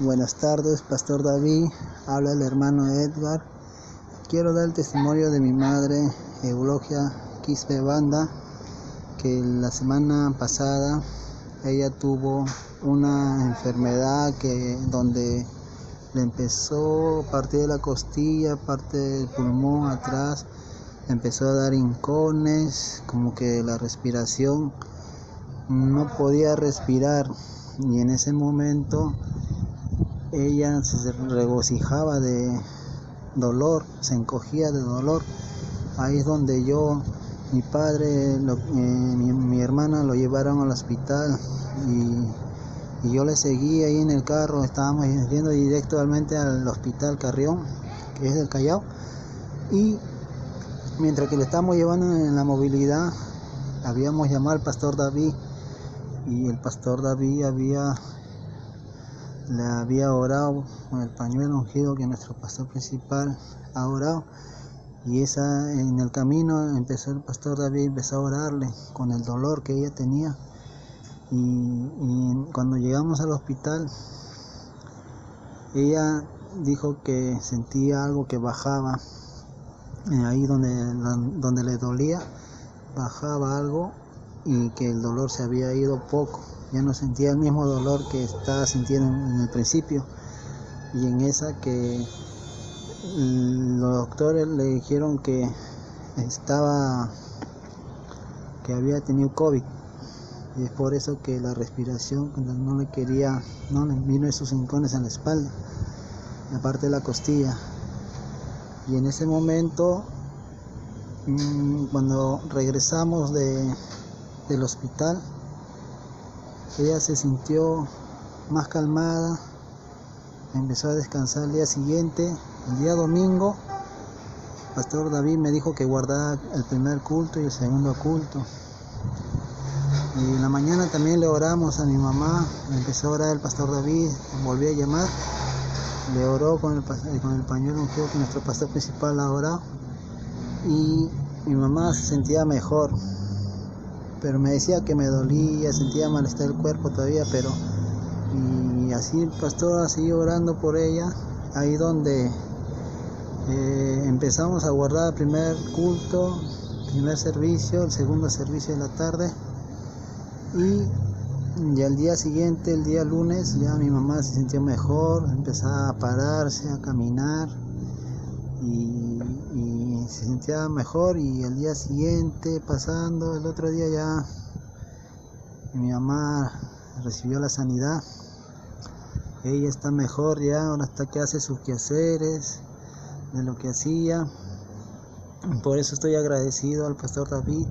Buenas tardes, Pastor David. Habla el hermano Edgar. Quiero dar el testimonio de mi madre, Eulogia Quispe Banda, que la semana pasada ella tuvo una enfermedad que donde le empezó parte de la costilla, parte del pulmón atrás, empezó a dar hincones, como que la respiración no podía respirar y en ese momento ella se regocijaba de dolor, se encogía de dolor. Ahí es donde yo, mi padre, eh, mi, hermana lo llevaron al hospital y, y, yo le seguí ahí en el carro, estábamos yendo directamente al hospital Carrión, que es del Callao, y mientras que le estábamos llevando en la movilidad, habíamos llamado al pastor David. Y el pastor David había le había orado con el pañuelo ungido que nuestro pastor principal ha orado. Y esa en el camino empezó el pastor David empezó a orarle con el dolor que ella tenía. Y, y cuando llegamos al hospital ella dijo que sentía algo que bajaba ahí donde, donde le dolía bajaba algo y que el dolor se había ido poco ya no sentía el mismo dolor que estaba sintiendo en el principio. Y en esa que los doctores le dijeron que estaba que había tenido COVID. Y es por eso que la respiración no le quería no le vino esos rincones en la espalda aparte de la costilla. Y en ese momento mm, cuando regresamos de, del hospital ella se sintió más calmada, empezó a descansar el día siguiente, el día domingo, Pastor David me dijo que guardara el primer culto y el segundo culto. Y en la mañana también le oramos a mi mamá, empezó a orar el Pastor David, volvió a llamar, le oró con el, con el pañuelo ungido que nuestro pastor principal ha orado. Y mi mamá se sentía mejor, pero me decía que me dolía, sentía malestar el cuerpo todavía, pero y así el pastor siguió orando por ella, ahí donde eh, empezamos a guardar el primer culto, primer servicio, el segundo servicio de la tarde y ya el día siguiente, el día lunes, ya mi mamá se sintió mejor, empezaba a pararse, a caminar y, se sentía mejor y el día siguiente pasando el otro día ya mi mamá recibió la sanidad. Ella está mejor ya ahora está que hace sus quehaceres de lo que hacía. Por eso estoy agradecido al pastor David.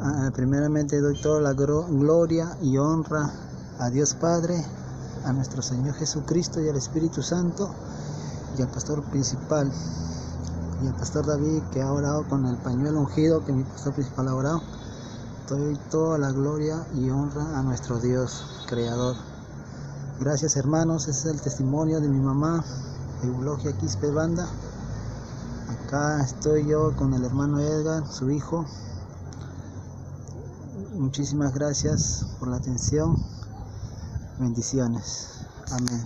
Ah, primeramente doy toda la gloria y honra a Dios Padre a nuestro Señor Jesucristo y al Espíritu Santo y al pastor principal y al pastor David que ha orado con el pañuelo ungido que mi pastor principal ha orado. Doy toda la gloria y honra a nuestro Dios creador. Gracias hermanos, ese es el testimonio de mi mamá, Eulogia Quispe Banda. Acá estoy yo con el hermano Edgar, su hijo. Muchísimas gracias por la atención. Bendiciones. Amén.